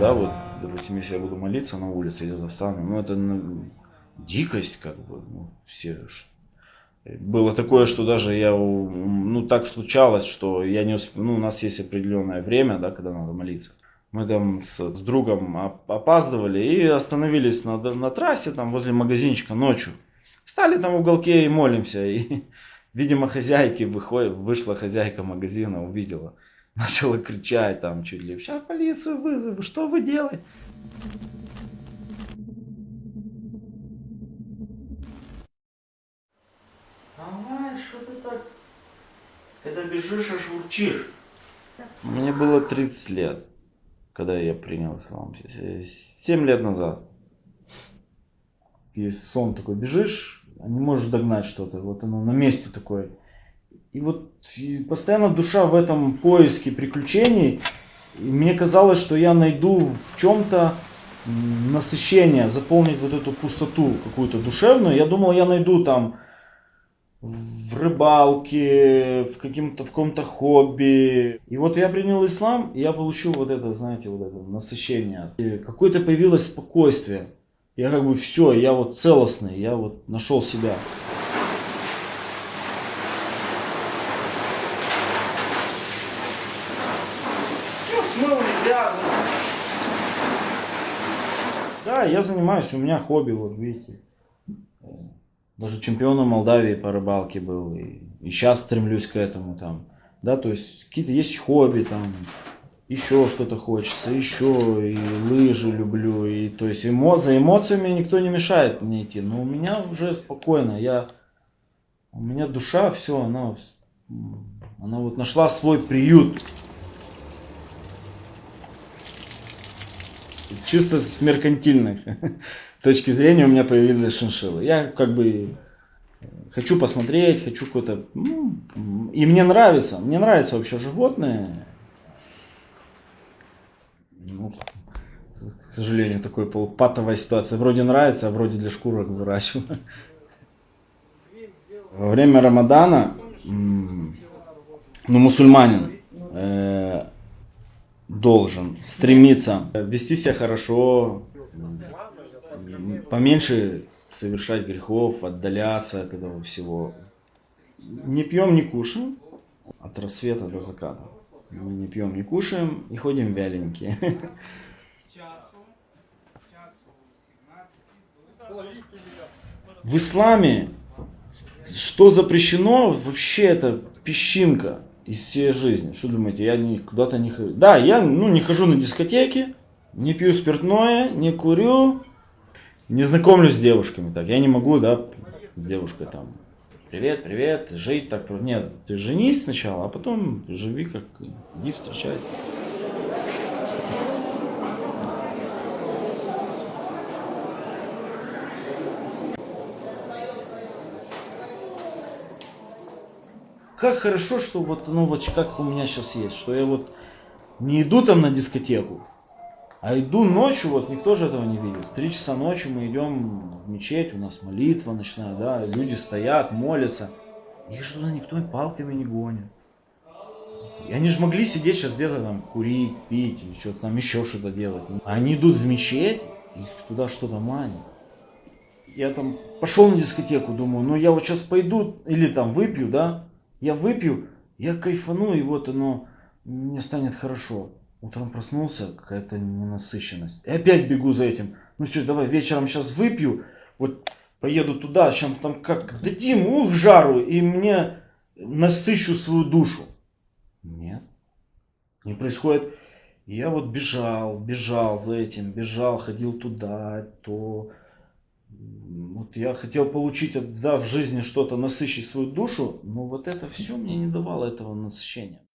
Да, вот, допустим, если я буду молиться на улице или застану, ну это ну, дикость, как бы, ну, все... Было такое, что даже я, ну так случалось, что я не усп... ну у нас есть определенное время, да, когда надо молиться. Мы там с, с другом опаздывали и остановились на, на трассе, там возле магазинчика ночью. Стали там в уголке и молимся. И, видимо, хозяйки выходят, вышла хозяйка магазина, увидела. Начала кричать там чуть ли. Сейчас полицию вызову, что вы делаете? Давай, что ты так? Когда бежишь, аж урчишь. Мне было 30 лет, когда я принял ислам. 7 лет назад. Есть сон такой, бежишь, а не можешь догнать что-то. Вот оно на месте такое. И вот и постоянно душа в этом поиске приключений. И мне казалось, что я найду в чем-то насыщение, заполнить вот эту пустоту какую-то душевную. Я думал, я найду там в рыбалке, в каким-то в каком-то хобби. И вот я принял ислам, и я получил вот это, знаете, вот это насыщение. Какое-то появилось спокойствие. Я как бы все, я вот целостный, я вот нашел себя. Смыл, грязно. Да, я занимаюсь, у меня хобби, вот видите. Даже чемпионом Молдавии по рыбалке был. И, сейчас стремлюсь к этому там. Да, то есть какие-то есть хобби там. Еще что-то хочется, еще и лыжи люблю, и то есть эмо, за эмоциями никто не мешает мне идти, но у меня уже спокойно, я, у меня душа, все, она, она вот нашла свой приют. Чисто с меркантильной точки зрения у меня появились шиншиллы. Я как бы хочу посмотреть, хочу какой-то... ну, И мне нравится, мне нравятся вообще животные. Ну, к сожалению, такой полупатовая ситуация. Вроде нравится, а вроде для шкурок выращиваю. Во время Рамадана, ну, мусульманин э, должен стремиться вести себя хорошо, поменьше совершать грехов, отдаляться от этого всего. Не пьем, не кушаем от рассвета до заката. Мы не пьем, не кушаем и ходим вяленькие. часу, часу 17 В исламе что запрещено, вообще это песчинка из всей жизни. Что думаете, я куда-то не хожу? Да, я ну, не хожу на дискотеки, не пью спиртное, не курю, не знакомлюсь с девушками. Так, я не могу, да, с девушкой там, привет, привет, жить так. Нет, ты женись сначала, а потом живи как, иди встречайся. Как хорошо, что вот оно вот как у меня сейчас есть, что я вот не иду там на дискотеку, а иду ночью, вот никто же этого не видит. В три часа ночи мы идем в мечеть, у нас молитва ночная, да, люди стоят, молятся. Их же туда никто палками не гонит. И они же могли сидеть сейчас где-то там курить, пить или что-то там еще что-то делать. Они идут в мечеть, их туда что-то манит. Я там пошел на дискотеку, думаю, ну я вот сейчас пойду или там выпью, да, я выпью, я кайфану, и вот оно мне станет хорошо. Утром проснулся, какая-то ненасыщенность. И опять бегу за этим. Ну все, давай вечером сейчас выпью, вот поеду туда, сейчас там как дадим, ух, жару, и мне насыщу свою душу. Нет, не происходит. Я вот бежал, бежал за этим, бежал, ходил туда, то. Вот я хотел получить, от- да, в жизни что-то, насыщить свою душу, но вот это все мне не давало этого насыщения.